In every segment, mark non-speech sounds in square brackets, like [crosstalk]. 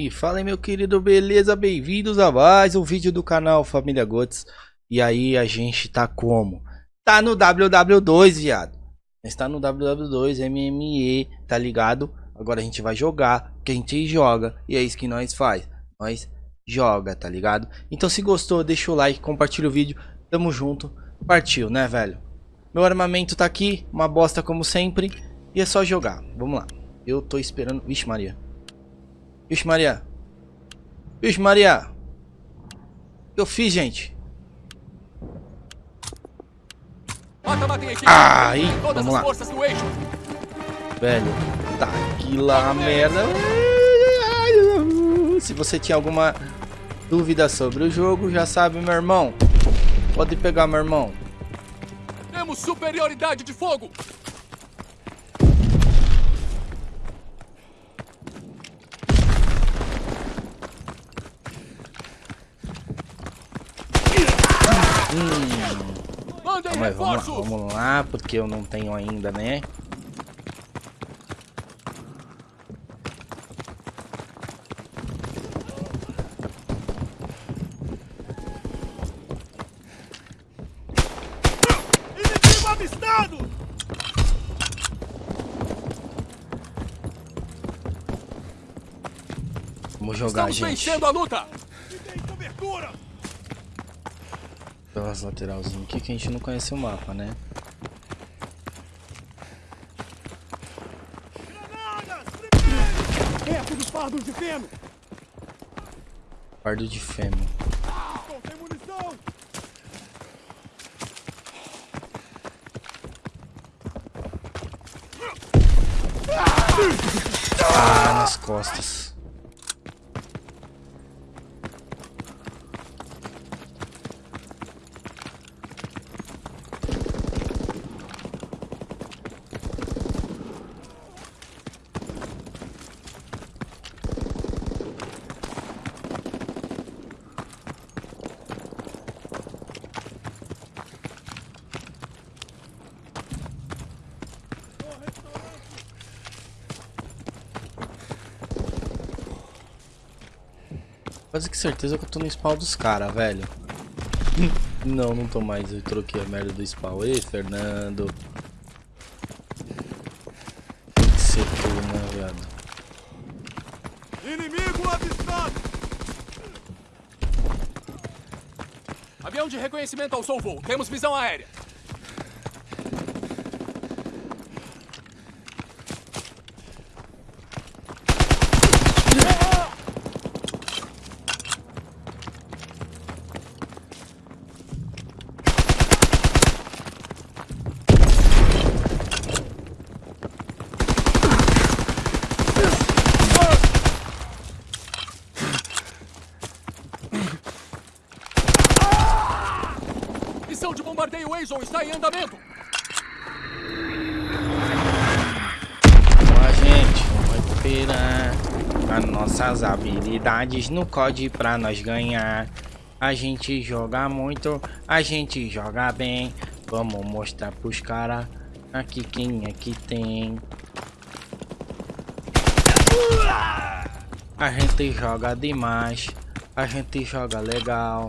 E fala aí, meu querido, beleza? Bem-vindos a mais um vídeo do canal Família Gotes. E aí, a gente tá como? Tá no WW2, viado. Está no WW2, MME, tá ligado? Agora a gente vai jogar, porque a gente joga. E é isso que nós faz. Nós joga, tá ligado? Então se gostou, deixa o like, compartilha o vídeo. Tamo junto. Partiu, né, velho? Meu armamento tá aqui, uma bosta como sempre. E é só jogar. Vamos lá. Eu tô esperando... Vixe Maria. Vixe Maria. Vixe Maria. O que eu fiz, gente? Aí, vamos lá. Velho, tá aqui lá a merda. Se você tinha alguma dúvida sobre o jogo, já sabe, meu irmão. Pode pegar, meu irmão. Temos superioridade de fogo. Hum. Mas vamos lá, vamos lá, porque eu não tenho ainda, né? Vamos jogar, Estamos gente. vencendo a luta. Me deem cobertura. Pelas lateralzinhas aqui que a gente não conhece o mapa, né? Perto dos fardos de feno. Fardo de fêmea. Munição. Ah, nas costas. Quase que certeza que eu tô no spawn dos caras, velho. [laughs] não, não tô mais. Eu troquei a merda do spawn. Ei, Fernando. Tem que ser né, viado? Inimigo avistado. Avião de reconhecimento ao seu voo. Temos visão aérea. Missão de bombardeio Azon está em andamento. A gente vai recuperar as nossas habilidades no COD pra nós ganhar. A gente joga muito, a gente joga bem. Vamos mostrar pros caras aqui quem é que tem. A gente joga demais, a gente joga legal.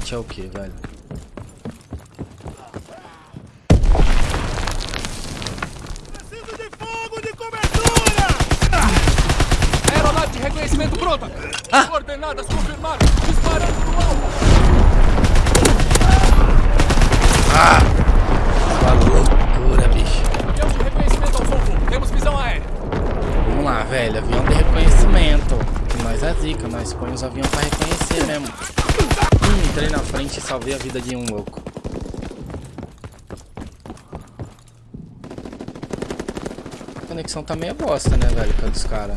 Restaurante é o que, velho? Preciso de fogo de cobertura! Aeronave de reconhecimento pronta! Coordenadas confirmadas! Disparando no alto! Sua loucura, bicho. Avião de reconhecimento ao voo. Temos visão aérea. Vamos lá, velho. Avião de reconhecimento. Que nós é zica, nós põe os aviões pra reconhecer mesmo. Entrei na frente e salvei a vida de um louco. A conexão tá meio bosta, né, velho? Com a dos caras.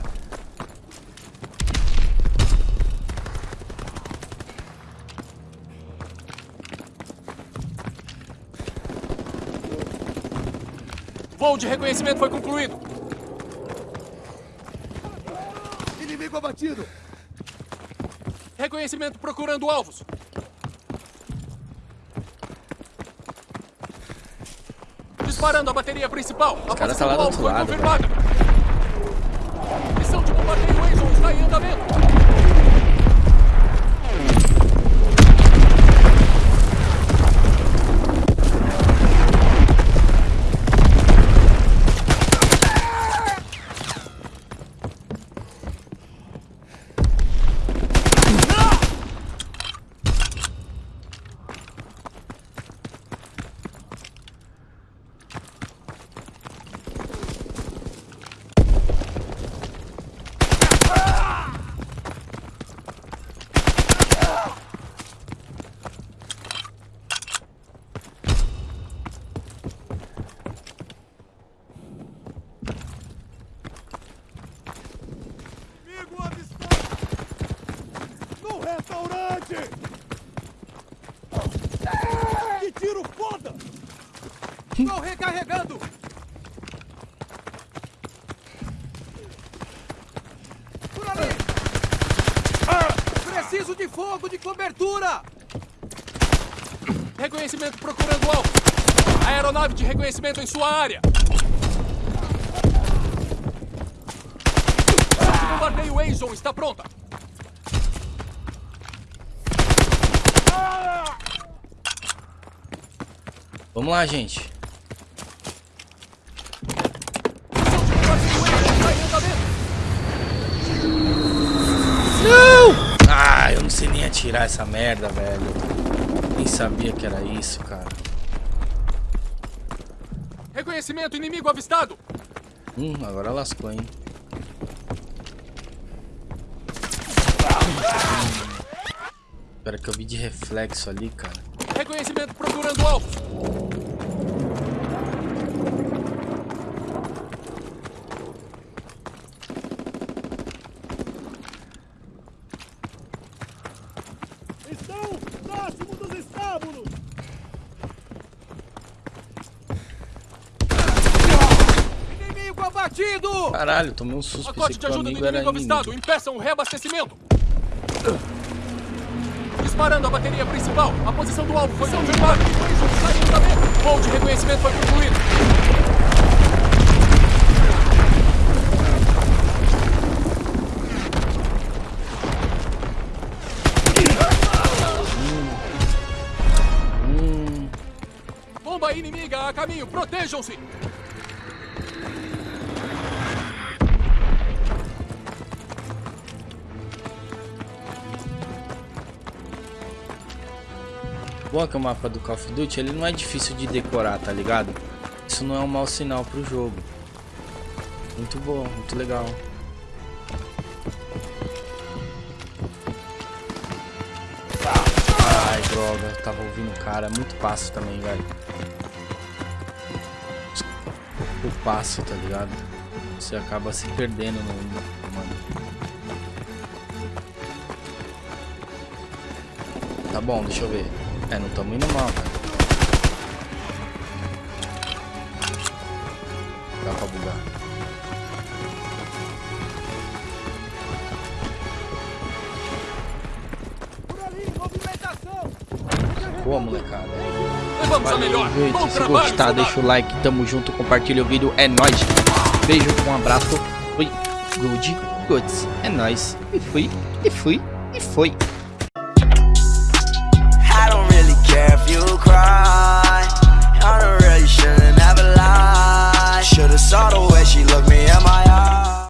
Voo de reconhecimento foi concluído. Inimigo abatido! Reconhecimento procurando alvos. Disparando a bateria principal. Os a caras posição tá lá do outro lado, confirmada. Missão de bombardeio Enzo está em andamento. Inimigo avistado! No restaurante! Que tiro foda! Estou recarregando. Por ali! Preciso de fogo de cobertura! Reconhecimento procurando alvo. Aeronave de reconhecimento em sua área. De bombardeio Enzo está pronta. Vamos lá, gente. Missão de bombardeio Enzo está em andamento. Ah, eu não sei atirar essa merda, velho. Nem sabia que era isso, cara. Reconhecimento inimigo avistado. Hum, agora lascou, hein. Espera que eu vi de reflexo ali, cara. Reconhecimento procurando alvo. Dos estábulos! Inimigo abatido! Caralho, tomei um susto. Pacote de ajuda do inimigo avistado. inimigo. Impeçam o reabastecimento. Disparando a bateria principal. A posição do alvo foi confirmada. Está em andamento. Voo de reconhecimento foi concluído. Bomba inimiga a caminho. Protejam-se. bom que o mapa do Call of Duty ele não é difícil de decorar, tá ligado? Isso não é um mau sinal pro jogo. Muito bom, muito legal. Eu tava ouvindo o cara. Muito passo também, velho. O passo, tá ligado? Você acaba se perdendo no mano. Tá bom, deixa eu ver. É, não tamo indo mal, cara. Dá pra bugar. Boa, molecada. Levamos a Valeu, melhor. gente. Bom Se trabalho, gostar, deixa o like. Tamo junto. Compartilha o vídeo. É nóis. Beijo, um abraço. Fui. Good. Goods. É nóis. E fui. E fui. E foi. I don't really care if you cry. I don't really shouldn't have a lie. Should've saw the way she looked me in my